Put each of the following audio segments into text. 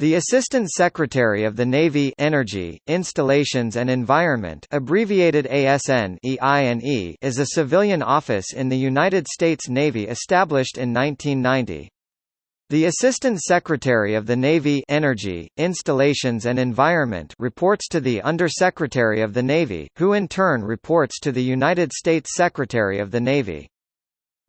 The Assistant Secretary of the Navy Energy, Installations and Environment abbreviated ASN EINE is a civilian office in the United States Navy established in 1990. The Assistant Secretary of the Navy Energy, Installations and Environment reports to the Undersecretary of the Navy, who in turn reports to the United States Secretary of the Navy.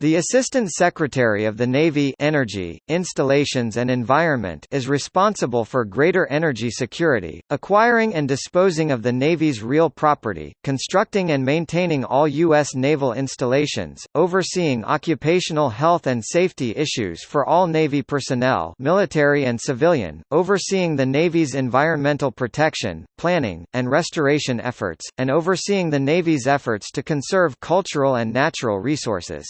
The Assistant Secretary of the Navy Energy, Installations and Environment is responsible for greater energy security, acquiring and disposing of the Navy's real property, constructing and maintaining all U.S. naval installations, overseeing occupational health and safety issues for all Navy personnel military and civilian, overseeing the Navy's environmental protection, planning, and restoration efforts, and overseeing the Navy's efforts to conserve cultural and natural resources.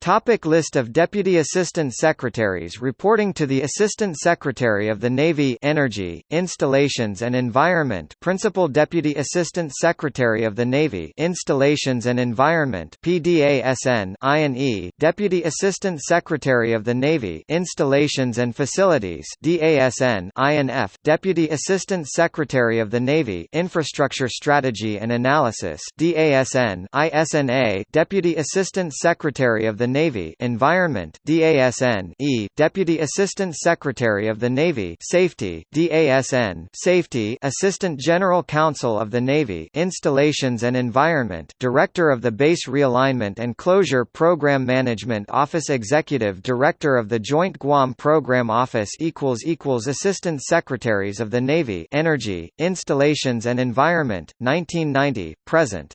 Topic list of Deputy Assistant Secretaries reporting to the Assistant Secretary of the Navy Energy, Installations and Environment Principal Deputy Assistant Secretary of the Navy Installations and Environment PDASN INE Deputy Assistant Secretary of the Navy Installations and Facilities DASN INF Deputy Assistant Secretary of the Navy Infrastructure Strategy and Analysis DASN ISNA Deputy Assistant Secretary of the Navy Environment DASN E Deputy Assistant Secretary of the Navy Safety DASN Safety Assistant General Counsel of the Navy Installations and Environment Director of the Base Realignment and Closure Program Management Office Executive Director of the Joint Guam Program Office equals equals Assistant Secretaries of the Navy Energy Installations and Environment 1990 present